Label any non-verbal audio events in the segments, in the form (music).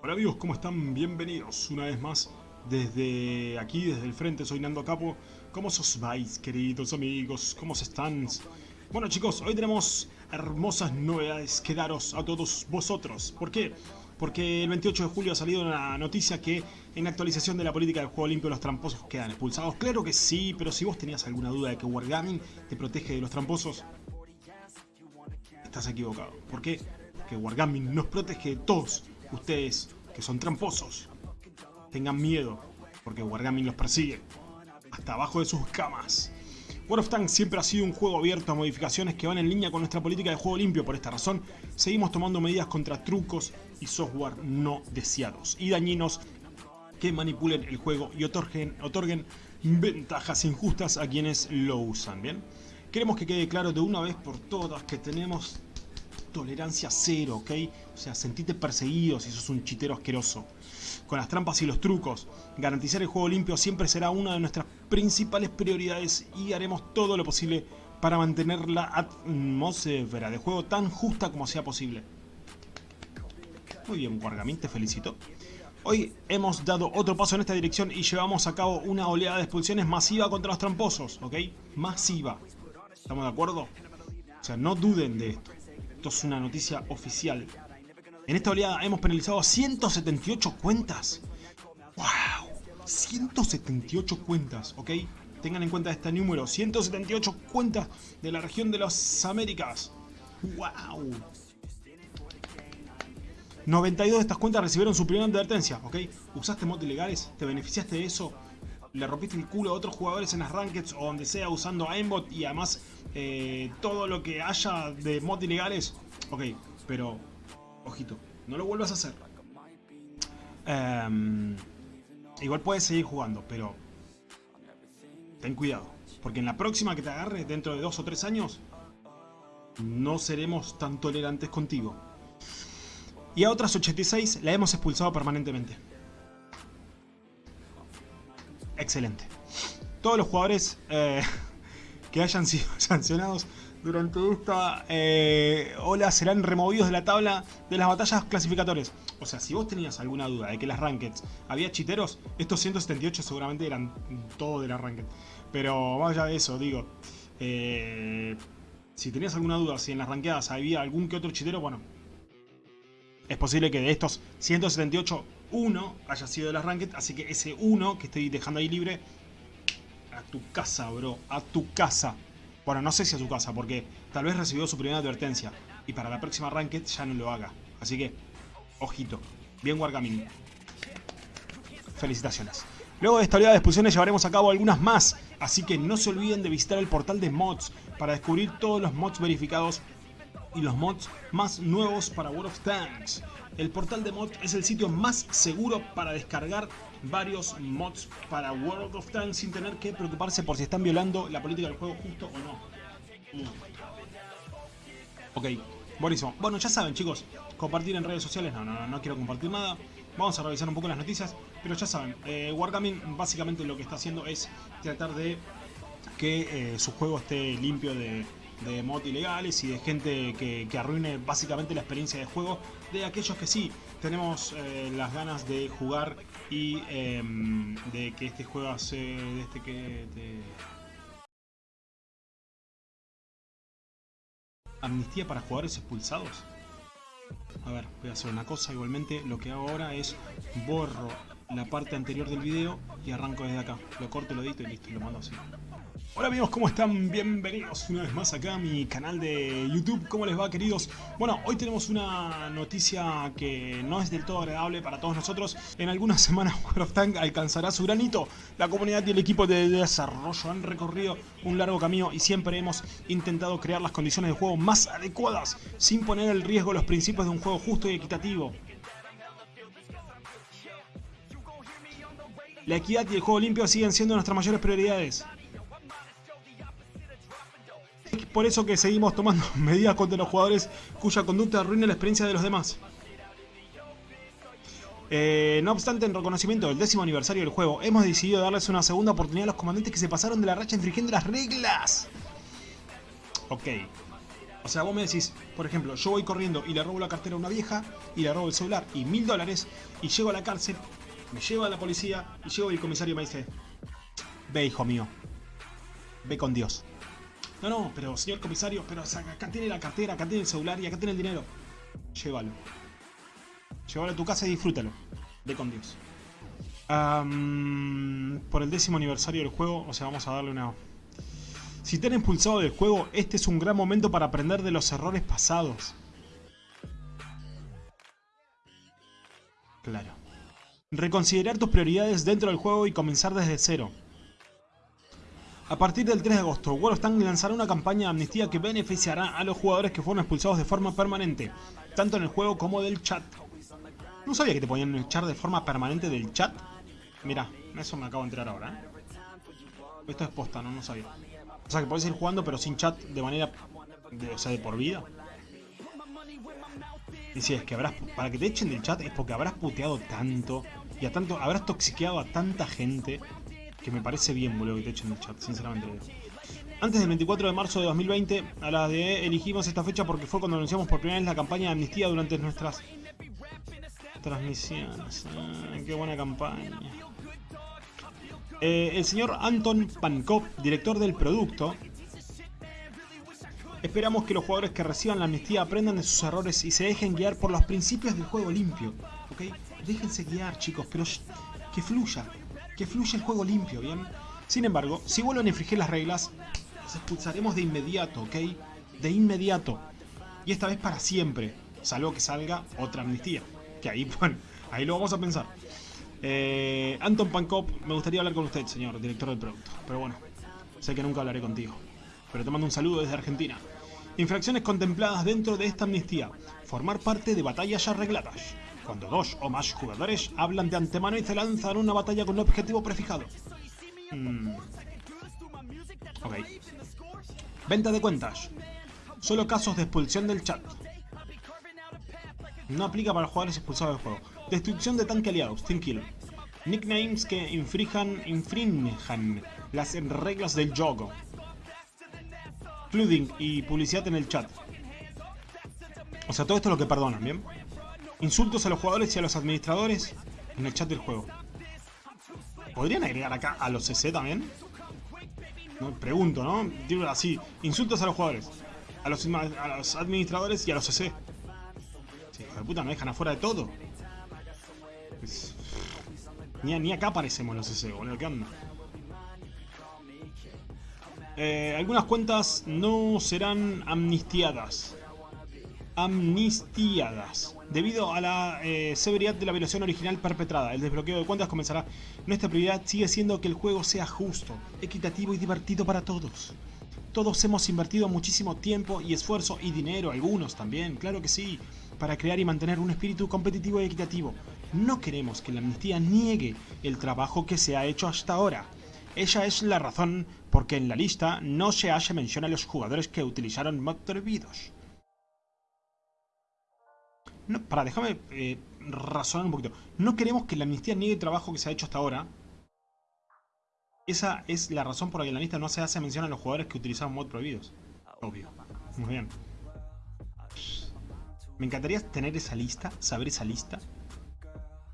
Hola amigos, ¿cómo están? Bienvenidos una vez más desde aquí, desde el frente, soy Nando Capo. ¿Cómo os vais, queridos amigos? ¿Cómo están? Bueno chicos, hoy tenemos hermosas novedades que daros a todos vosotros. ¿Por qué? Porque el 28 de julio ha salido una noticia que en la actualización de la política del juego limpio los tramposos quedan expulsados. Claro que sí, pero si vos tenías alguna duda de que Wargaming te protege de los tramposos, estás equivocado. ¿Por qué? Porque Wargaming nos protege de todos ustedes que son tramposos. Tengan miedo, porque Wargaming los persigue. Hasta abajo de sus camas. World of Tanks siempre ha sido un juego abierto a modificaciones que van en línea con nuestra política de juego limpio. Por esta razón, seguimos tomando medidas contra trucos y software no deseados y dañinos que manipulen el juego y otorguen, otorguen ventajas injustas a quienes lo usan. ¿bien? Queremos que quede claro de una vez por todas que tenemos tolerancia cero, ¿ok? O sea, sentite perseguido si sos un chitero asqueroso. Con las trampas y los trucos, garantizar el juego limpio siempre será una de nuestras principales prioridades y haremos todo lo posible para mantener la atmósfera de juego tan justa como sea posible. Muy bien, Wargaming, te felicito. Hoy hemos dado otro paso en esta dirección y llevamos a cabo una oleada de expulsiones masiva contra los tramposos, ¿ok? Masiva. ¿Estamos de acuerdo? O sea, no duden de esto. Es una noticia oficial. En esta oleada hemos penalizado 178 cuentas. ¡Wow! 178 cuentas, ¿ok? Tengan en cuenta este número. 178 cuentas de la región de las Américas. ¡Wow! 92 de estas cuentas recibieron su primera advertencia, ¿ok? Usaste mods ilegales, te beneficiaste de eso, le rompiste el culo a otros jugadores en las rankeds o donde sea usando aimbot y además eh, todo lo que haya de mods ilegales, ok, pero ojito, no lo vuelvas a hacer. Um, igual puedes seguir jugando, pero ten cuidado, porque en la próxima que te agarre, dentro de dos o tres años, no seremos tan tolerantes contigo. Y a otras 86 la hemos expulsado permanentemente. Excelente. Todos los jugadores eh, (laughs) que hayan sido (laughs) sancionados durante esta eh, ola serán removidos de la tabla de las batallas clasificatorias. O sea, si vos tenías alguna duda de que las rankeds había chiteros, estos 178 seguramente eran todos de la ranked. Pero vaya de eso, digo. Eh, si tenías alguna duda si en las ranqueadas había algún que otro chitero, bueno, es posible que de estos 178, uno haya sido de las ranked, así que ese uno que estoy dejando ahí libre, a tu casa, bro, a tu casa. Bueno, no sé si a tu casa, porque tal vez recibió su primera advertencia, y para la próxima ranked ya no lo haga. Así que, ojito, bien Wargaming. Felicitaciones. Luego de esta oleada de expulsiones llevaremos a cabo algunas más, así que no se olviden de visitar el portal de mods para descubrir todos los mods verificados y los mods más nuevos para World of Tanks. El portal de mods es el sitio más seguro para descargar varios mods para World of Tanks sin tener que preocuparse por si están violando la política del juego justo o no. Mm. Ok, buenísimo. Bueno, ya saben chicos, compartir en redes sociales, no, no, no, no quiero compartir nada. Vamos a revisar un poco las noticias, pero ya saben, eh, Wargaming básicamente lo que está haciendo es tratar de que eh, su juego esté limpio de, de mod ilegales y de gente que, que, arruine básicamente la experiencia de juego de aquellos que sí tenemos eh, las ganas de jugar y eh, de que este juego se de este que amnistía para jugadores expulsados. A ver voy a hacer una cosa igualmente lo que hago ahora es borro la parte anterior del video y arranco desde acá lo corto lo edito y listo lo mando así Hola amigos, ¿cómo están? Bienvenidos una vez más acá a mi canal de YouTube. ¿Cómo les va, queridos? Bueno, hoy tenemos una noticia que no es del todo agradable para todos nosotros. En algunas semanas (laughs) of Tank alcanzará su granito. La comunidad y el equipo de desarrollo han recorrido un largo camino y siempre hemos intentado crear las condiciones de juego más adecuadas, sin poner en riesgo los principios de un juego justo y equitativo. La equidad y el juego limpio siguen siendo nuestras mayores prioridades. Es por eso que seguimos tomando (laughs) medidas contra los jugadores cuya conducta arruina la experiencia de los demás. Eh, no obstante, en reconocimiento del décimo aniversario del juego, hemos decidido darles una segunda oportunidad a los comandantes que se pasaron de la racha infringiendo las reglas. Ok. O O sea, vos me decís, por ejemplo, yo voy corriendo y le robo la cartera a una vieja, y le robo el celular y mil dólares, y llego a la cárcel, me llevo a la policía, y llego y el comisario me dice, ve hijo mío, ve con Dios. No, no, pero señor comisario, pero acá tiene la cartera, acá tiene el celular y acá tiene el dinero. Llévalo. Llévalo a tu casa y disfrútalo. Ve con Dios. por el décimo aniversario del juego, o sea, vamos a darle una... Si te han expulsado del juego, este es un gran momento para aprender de los errores pasados. Claro. Reconsiderar tus prioridades dentro del juego y comenzar desde cero. A partir del 3 de agosto, World of Tanks lanzará una campaña de amnistía que beneficiará a los jugadores que fueron expulsados de forma permanente, tanto en el juego como del chat. No sabía que te podían echar de forma permanente del chat. Mira, eso me acabo de enterar ahora. ¿eh? Esto es posta, no, no sabía. O sea que podés ir jugando pero sin chat de manera, de, o sea, de por vida. Si es que habrás, para que te echen del chat es porque habrás puteado tanto y a tanto, habrás toxiqueado a tanta gente que me parece bien, boludo, que te echen del chat, sinceramente. Antes del 24 de marzo de 2020, a la de elegimos esta fecha porque fue cuando anunciamos por primera vez la campaña de amnistía durante nuestras transmisiones. Ah, qué buena campaña. Eh, el señor Anton Pankov, director del producto, Esperamos que los jugadores que reciban la amnistía aprendan de sus errores y se dejen guiar por los principios del juego limpio. ¿Ok? Déjense guiar, chicos, pero que fluya que fluya el juego limpio, ¿bien? Sin embargo, si vuelven a infringir las reglas, los expulsaremos de inmediato, ¿ok? De inmediato. Y esta vez para siempre, salvo que salga otra amnistía. Que ahí, (laughs) bueno, ahí lo vamos a pensar. Eh, Anton Pankop, me gustaría hablar con usted, señor director del producto. Pero bueno, sé que nunca hablaré contigo. Pero te mando un saludo desde Argentina. Infracciones contempladas dentro de esta amnistía. Formar parte de batallas arregladas cuando dos o más jugadores hablan de antemano y se lanzan una batalla con un objetivo prefijado. Mm. Venta de cuentas. Solo casos de expulsión del chat. No aplica para jugadores expulsados del juego. Destrucción de tanque aliados, Team Kill. Nicknames que infrinjan, infrinjan las reglas del juego. Flooding y publicidad en el chat. O sea, todo esto es lo que perdonan, ¿bien? Insultos a los jugadores y a los administradores en el chat del juego. ¿Podrían agregar acá a los CC también? No, pregunto, ¿no? Digo así, insultos a los jugadores, a los, administradores y a los CC. Sí, hijo de puta, me dejan afuera de todo. Ni, acá aparecemos los CC, boludo, ¿qué onda? Eh, algunas cuentas no serán amnistiadas amnistiadas. Debido a la eh, severidad de la violación original perpetrada, el desbloqueo de cuentas comenzará. Nuestra prioridad sigue siendo que el juego sea justo, equitativo y divertido para todos. Todos hemos invertido muchísimo tiempo y esfuerzo y dinero, algunos también, claro que sí, para crear y mantener un espíritu competitivo y equitativo. No queremos que la amnistía niegue el trabajo que se ha hecho hasta ahora. Ella es la razón por que en la lista no se hace mención a los jugadores que utilizaron mod prohibidos para, déjame eh, razonar un poquito. No queremos que la amnistía niegue el trabajo que se ha hecho hasta ahora. Esa es la razón por la que en la lista no se hace mención a los jugadores que utilizaban mod prohibidos. Obvio. Muy bien. Me encantaría tener esa lista, saber esa lista.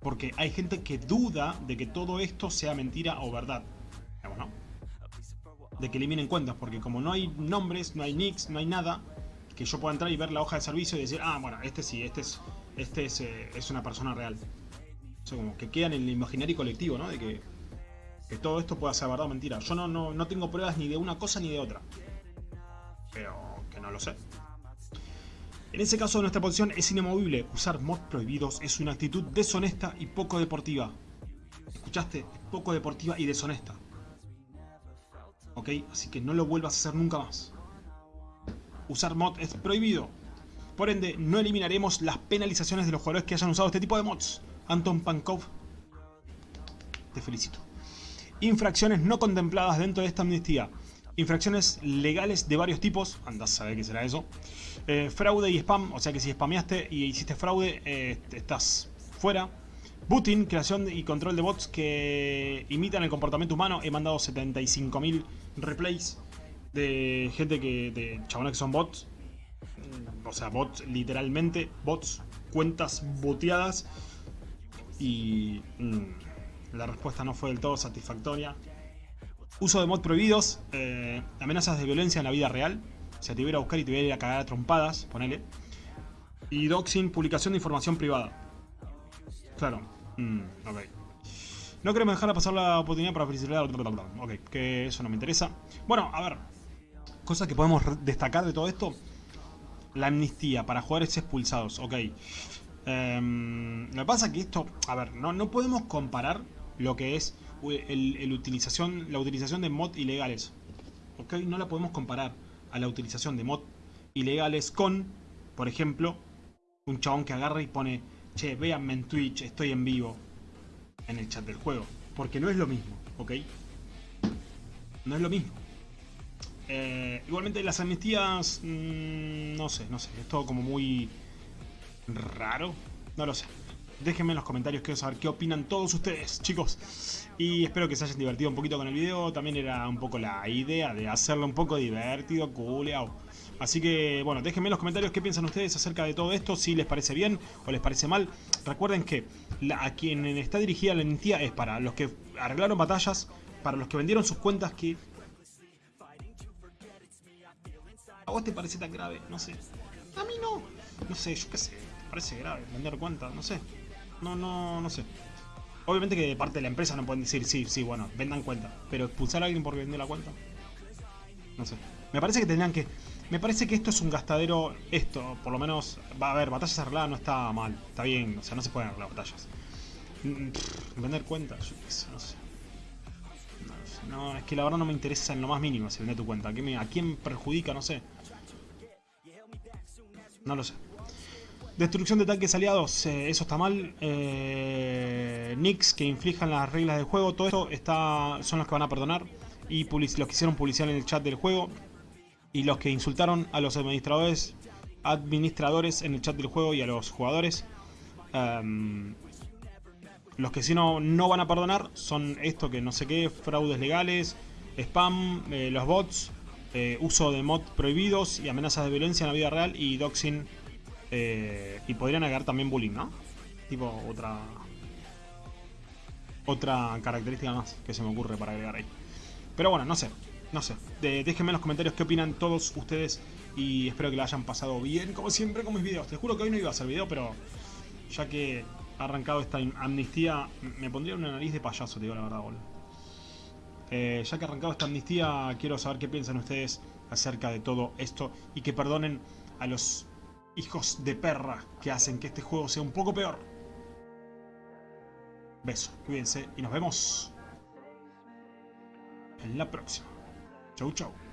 Porque hay gente que duda de que todo esto sea mentira o verdad. De que eliminen cuentas, porque como no hay nombres, no hay nicks, no hay nada, que yo pueda entrar y ver la hoja de servicio y decir, ah, bueno, este sí, este es, este es, eh, una persona real. O sea, como que queda en el imaginario colectivo, ¿no? De que, que todo esto pueda ser verdad o mentira. Yo no, no, no tengo pruebas ni de una cosa ni de otra. Pero que no lo sé. En ese caso nuestra posición es inamovible. Usar mods prohibidos es una actitud deshonesta y poco deportiva. ¿Escuchaste? Poco deportiva y deshonesta. ¿Ok? Así que no lo vuelvas a hacer nunca más usar mod es prohibido. Por ende, no eliminaremos las penalizaciones de los jugadores que hayan usado este tipo de mods. Anton Pankov, te felicito. Infracciones no contempladas dentro de esta amnistía. Infracciones legales de varios tipos, andás a saber qué será eso. Eh, fraude y spam, o sea que si spameaste y hiciste fraude, eh, estás fuera. Booting, creación y control de bots que imitan el comportamiento humano. He mandado 75.000 replays de gente que. de chabones que son bots. mm, o sea, bots literalmente, bots, cuentas boteadas. Y mm, la respuesta no fue del todo satisfactoria. Uso de mod prohibidos, eh, amenazas de violencia en la vida real. O sea, te iba a buscar y te iba a ir a cagar a trompadas, ponele. Y doxing, publicación de información privada. Claro. Mm, ok. No queremos dejar pasar la oportunidad para felicitar. Ok, que eso no me interesa. Bueno, a ver. Cosas que podemos destacar de todo esto. La amnistía para jugadores expulsados. Ok. Lo que pasa es que esto... A ver, no, no podemos comparar lo que es el, utilización, la utilización de mod ilegales. Ok, no la podemos comparar a la utilización de mod ilegales con, por ejemplo, un chabón que agarra y pone, che, véanme en Twitch, estoy en vivo en el chat del juego. Porque no es lo mismo, ¿ok? No es lo mismo. Eh, igualmente las amnistías, mm, no sé, no sé, es todo como muy raro. No lo sé. Déjenme en los comentarios, quiero saber qué opinan todos ustedes, chicos. Y espero que se hayan divertido un poquito con el video. También era un poco la idea de hacerlo un poco divertido, culeado. Así que, bueno, déjenme en los comentarios qué piensan ustedes acerca de todo esto, si les parece bien o les parece mal. Recuerden que a quien está dirigida la amnistía es para los que arreglaron batallas, para los que vendieron sus cuentas que... ¿A vos te parece tan grave? No sé. A mí no. No sé, yo qué sé. Parece grave vender cuentas, no sé. No, no, no sé. Obviamente que de parte de la empresa no pueden decir, sí, sí, bueno, vendan cuenta. Pero expulsar a alguien por vender la cuenta. No sé. Me parece que tendrían que me parece que esto es un gastadero, esto, por lo menos, va a ver, batallas arregladas no está mal, está bien, o sea, no se pueden arreglar batallas. Mm, vender cuentas, yo qué no sé. No, es que la verdad no me interesa en lo más mínimo si vende tu cuenta. ¿A, quién perjudica? No sé. No lo sé. Destrucción de tanques aliados, eh, eso está mal. Eh, Nicks que inflijan las reglas del juego, todo esto está, son los que van a perdonar. Y los que hicieron publicidad en el chat del juego, y los que insultaron a los administradores, administradores en el chat del juego y a los jugadores. Em, los que sí no, no van a perdonar son esto que no sé qué, fraudes legales, spam, eh, los bots, eh, uso de mod prohibidos y amenazas de violencia en la vida real y doxing. Eh, y podrían agregar también bullying, ¿no? Tipo otra... Otra característica más que se me ocurre para agregar ahí. Pero bueno, no sé. No sé, déjenme en los comentarios qué opinan todos ustedes y espero que la hayan pasado bien, como siempre con mis videos. Te juro que hoy no iba a hacer video, pero ya que ha arrancado esta amnistía, me pondría una nariz de payaso, te digo la verdad, boludo. Eh, ya que ha arrancado esta amnistía, quiero saber qué piensan ustedes acerca de todo esto y que perdonen a los hijos de perra que hacen que este juego sea un poco peor. Beso, cuídense y nos vemos en la próxima. Chau, chau.